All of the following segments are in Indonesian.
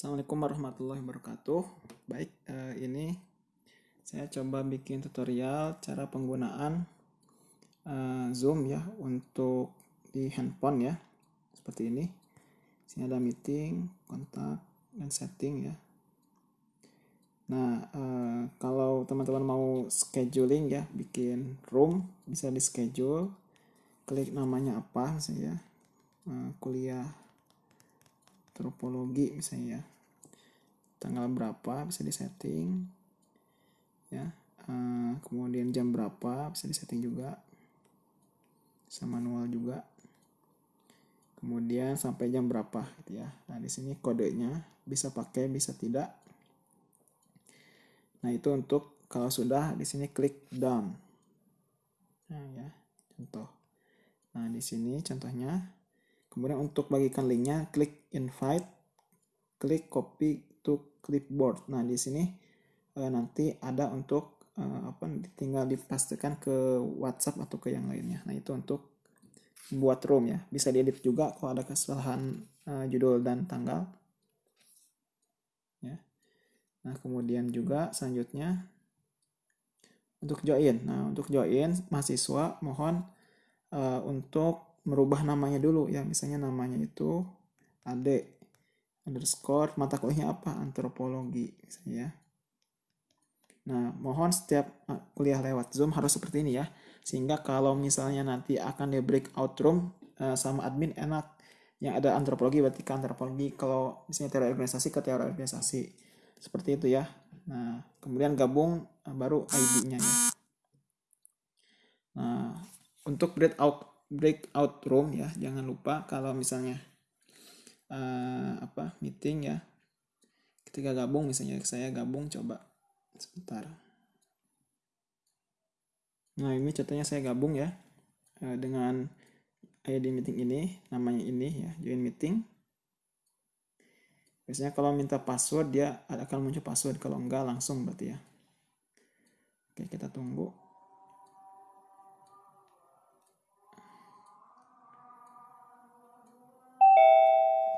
Assalamualaikum warahmatullahi wabarakatuh. Baik, eh, ini saya coba bikin tutorial cara penggunaan eh, Zoom ya untuk di handphone ya. Seperti ini. Sini ada meeting, kontak, dan setting ya. Nah, eh, kalau teman-teman mau scheduling ya, bikin room, bisa di schedule. Klik namanya apa misalnya, eh, kuliah antropologi misalnya ya. Tanggal berapa bisa disetting ya. Uh, kemudian jam berapa bisa disetting juga sama manual juga. Kemudian sampai jam berapa gitu ya. Nah di sini kodenya bisa pakai bisa tidak. Nah itu untuk kalau sudah di sini klik done nah ya contoh. Nah di sini contohnya Kemudian untuk bagikan linknya, klik invite, klik copy to clipboard. Nah di sini e, nanti ada untuk e, apa? Tinggal dipastikan ke WhatsApp atau ke yang lainnya. Nah itu untuk buat room ya. Bisa diedit juga kalau ada kesalahan e, judul dan tanggal. Ya. Nah kemudian juga selanjutnya untuk join. Nah untuk join mahasiswa mohon e, untuk merubah namanya dulu. Ya misalnya namanya itu ade underscore mata kuliahnya apa? Antropologi misalnya ya. Nah mohon setiap uh, kuliah lewat zoom harus seperti ini ya. Sehingga kalau misalnya nanti akan di breakout room uh, sama admin enak. Yang ada antropologi berarti ke antropologi. Kalau misalnya teori organisasi ke teori organisasi. Seperti itu ya. Nah kemudian gabung uh, baru ID-nya ya. Nah untuk breakout breakout room ya jangan lupa kalau misalnya uh, apa meeting ya. Ketika gabung misalnya saya gabung coba sebentar. Nah ini contohnya saya gabung ya uh, dengan ID meeting ini namanya ini ya join meeting. Biasanya kalau minta password dia akan muncul password. Kalau enggak langsung berarti ya. Oke kita tunggu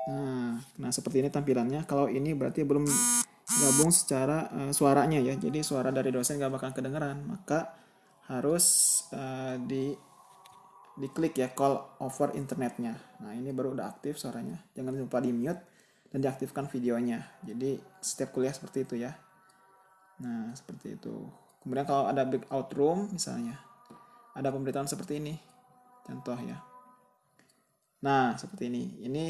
Nah, nah seperti ini tampilannya. Kalau ini berarti belum gabung secara uh, suaranya ya. Jadi suara dari dosen gak bakal kedengeran. Maka harus uh, di diklik ya call over internetnya. Nah ini baru udah aktif suaranya. Jangan lupa di mute dan diaktifkan videonya. Jadi setiap kuliah seperti itu ya. Nah seperti itu. Kemudian kalau ada breakout room misalnya, ada pemberitahuan seperti ini. Contoh ya. Nah seperti ini. Ini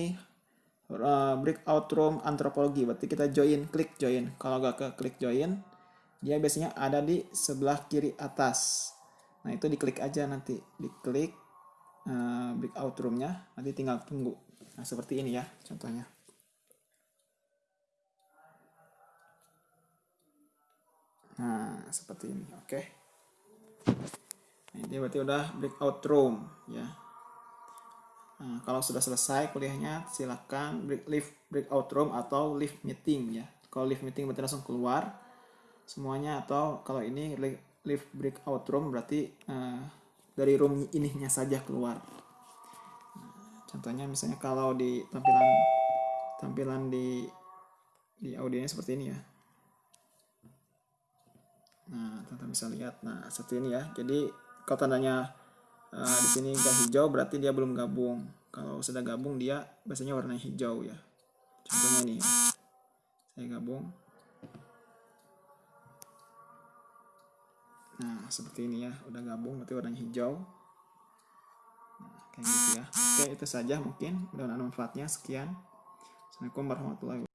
uh, breakout room antropologi berarti kita join klik join. Kalau gak ke klik join dia biasanya ada di sebelah kiri atas. Nah itu diklik aja nanti. Diklik uh, breakout roomnya. Nanti tinggal tunggu. Nah seperti ini ya contohnya. Nah seperti ini. Oke. Okay. ini berarti udah breakout room ya Nah, kalau sudah selesai kuliahnya, silakan break, leave breakout room atau leave meeting ya. Kalau leave meeting berarti langsung keluar semuanya atau kalau ini leave breakout room berarti uh, dari room ininya saja keluar. Nah, contohnya misalnya kalau di tampilan tampilan di di audionya seperti ini ya. Nah, teman-teman bisa lihat. Nah, seperti ini ya. Jadi kalau tandanya uh, di sini gak hijau berarti dia belum gabung. Kalau sudah gabung dia biasanya warna hijau ya. Contohnya ini ya. saya gabung. Nah seperti ini ya udah gabung berarti warnanya hijau. Nah, kayak gitu ya. Oke itu saja mungkin. Mudah-mudahan manfaatnya. Sekian. Assalamualaikum warahmatullahi wabarakatuh